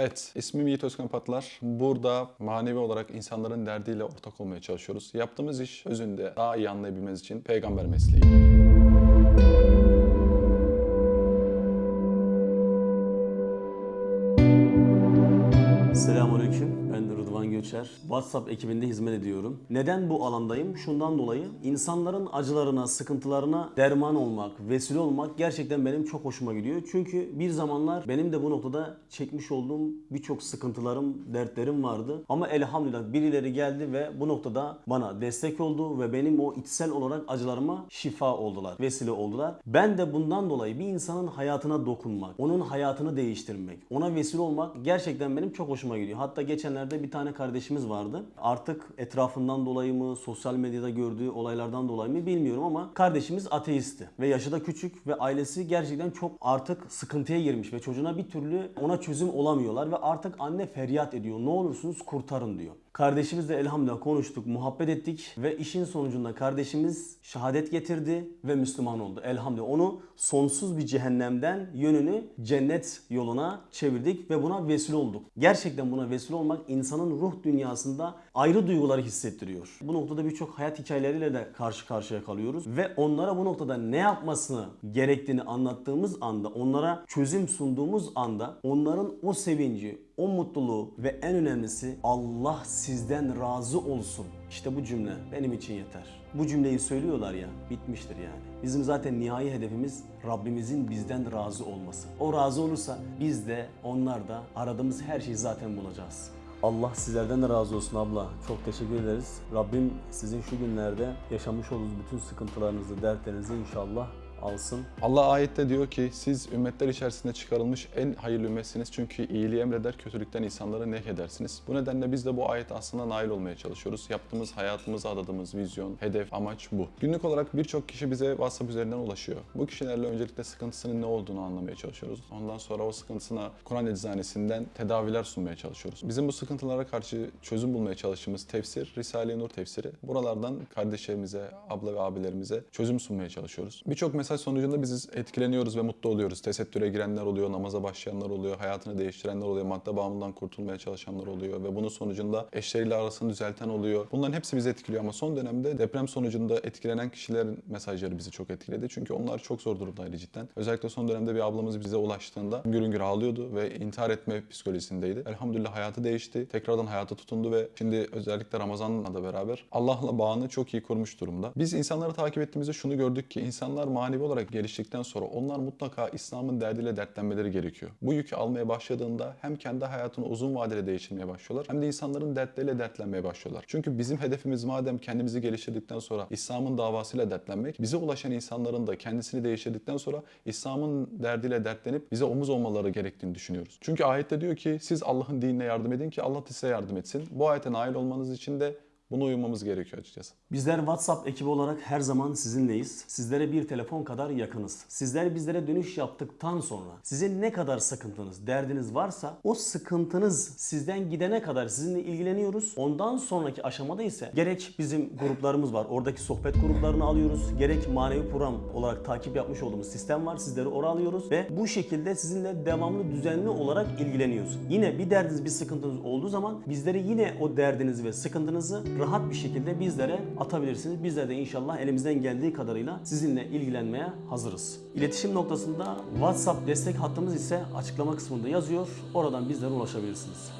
Evet, ismim Yiğit Özkan Patlar. Burada manevi olarak insanların derdiyle ortak olmaya çalışıyoruz. Yaptığımız iş özünde daha iyi anlayabilmeniz için peygamber mesleği. Rıdvan Göçer. WhatsApp ekibinde hizmet ediyorum. Neden bu alandayım? Şundan dolayı insanların acılarına, sıkıntılarına derman olmak, vesile olmak gerçekten benim çok hoşuma gidiyor. Çünkü bir zamanlar benim de bu noktada çekmiş olduğum birçok sıkıntılarım, dertlerim vardı. Ama elhamdülillah birileri geldi ve bu noktada bana destek oldu ve benim o içsel olarak acılarıma şifa oldular, vesile oldular. Ben de bundan dolayı bir insanın hayatına dokunmak, onun hayatını değiştirmek, ona vesile olmak gerçekten benim çok hoşuma gidiyor. Hatta geçenlerde bir tane kardeşimiz vardı. Artık etrafından dolayı mı, sosyal medyada gördüğü olaylardan dolayı mı bilmiyorum ama kardeşimiz ateisti ve yaşı da küçük ve ailesi gerçekten çok artık sıkıntıya girmiş ve çocuğuna bir türlü ona çözüm olamıyorlar ve artık anne feryat ediyor. Ne olursunuz kurtarın diyor. Kardeşimizle elhamdülillah konuştuk, muhabbet ettik ve işin sonucunda kardeşimiz şehadet getirdi ve Müslüman oldu. Elhamdülillah onu sonsuz bir cehennemden yönünü cennet yoluna çevirdik ve buna vesile olduk. Gerçekten buna vesile olmak insanın ruh dünyasında ayrı duyguları hissettiriyor. Bu noktada birçok hayat hikayeleriyle de karşı karşıya kalıyoruz ve onlara bu noktada ne yapmasını gerektiğini anlattığımız anda, onlara çözüm sunduğumuz anda onların o sevinci, o mutluluğu ve en önemlisi Allah sizden razı olsun. İşte bu cümle benim için yeter. Bu cümleyi söylüyorlar ya bitmiştir yani. Bizim zaten nihai hedefimiz Rabbimizin bizden razı olması. O razı olursa biz de onlar da aradığımız her şeyi zaten bulacağız. Allah sizlerden de razı olsun abla. Çok teşekkür ederiz. Rabbim sizin şu günlerde yaşamış olduğunuz bütün sıkıntılarınızı, dertlerinizi inşallah alsın. Allah ayette diyor ki siz ümmetler içerisinde çıkarılmış en hayırlı ümmetsiniz çünkü iyiliği emreder, kötülükten insanları nehyedersiniz. Bu nedenle biz de bu ayet aslında nail olmaya çalışıyoruz. Yaptığımız, hayatımıza adadığımız vizyon, hedef, amaç bu. Günlük olarak birçok kişi bize WhatsApp üzerinden ulaşıyor. Bu kişilerle öncelikle sıkıntısının ne olduğunu anlamaya çalışıyoruz. Ondan sonra o sıkıntısına Kur'an eczanesinden tedaviler sunmaya çalışıyoruz. Bizim bu sıkıntılara karşı çözüm bulmaya çalıştığımız tefsir, Risale-i Nur tefsiri. Buralardan kardeşlerimize, abla ve abilerimize çözüm sunmaya çalışıyoruz. Birçok mesaj sonucunda biz etkileniyoruz ve mutlu oluyoruz. Tesettüre girenler oluyor, namaza başlayanlar oluyor, hayatını değiştirenler oluyor, madde bağımlılığından kurtulmaya çalışanlar oluyor ve bunun sonucunda eşleriyle arasını düzelten oluyor. Bunların hepsi bizi etkiliyor ama son dönemde deprem sonucunda etkilenen kişilerin mesajları bizi çok etkiledi. Çünkü onlar çok zor durumdaydı cidden. Özellikle son dönemde bir ablamız bize ulaştığında hüngür hüngür ağlıyordu ve intihar etme psikolojisindeydi. Elhamdülillah hayatı değişti. Tekrardan hayata tutundu ve şimdi özellikle Ramazan'la da beraber Allah'la bağını çok iyi kurmuş durumda. Biz insanları takip ettiğimizde şunu gördük ki insanlar manevi olarak geliştikten sonra onlar mutlaka İslam'ın derdiyle dertlenmeleri gerekiyor. Bu yükü almaya başladığında hem kendi hayatını uzun vadede değiştirmeye başlıyorlar hem de insanların dertleriyle dertlenmeye başlıyorlar. Çünkü bizim hedefimiz madem kendimizi geliştirdikten sonra İslam'ın davasıyla dertlenmek, bize ulaşan insanların da kendisini değiştirdikten sonra İslam'ın derdiyle dertlenip bize omuz olmaları gerektiğini düşünüyoruz. Çünkü ayette diyor ki siz Allah'ın dinine yardım edin ki Allah size yardım etsin. Bu ayete nail olmanız için de buna uymamız gerekiyor açıkçası. Bizler WhatsApp ekibi olarak her zaman sizinleyiz. Sizlere bir telefon kadar yakınız. Sizler bizlere dönüş yaptıktan sonra sizin ne kadar sıkıntınız, derdiniz varsa o sıkıntınız sizden gidene kadar sizinle ilgileniyoruz. Ondan sonraki aşamada ise gerek bizim gruplarımız var. Oradaki sohbet gruplarını alıyoruz. Gerek manevi program olarak takip yapmış olduğumuz sistem var. Sizleri oraya alıyoruz ve bu şekilde sizinle devamlı düzenli olarak ilgileniyoruz. Yine bir derdiniz, bir sıkıntınız olduğu zaman bizleri yine o derdinizi ve sıkıntınızı rahat bir şekilde bizlere atabilirsiniz. Bizler de inşallah elimizden geldiği kadarıyla sizinle ilgilenmeye hazırız. İletişim noktasında WhatsApp destek hattımız ise açıklama kısmında yazıyor. Oradan bizlere ulaşabilirsiniz.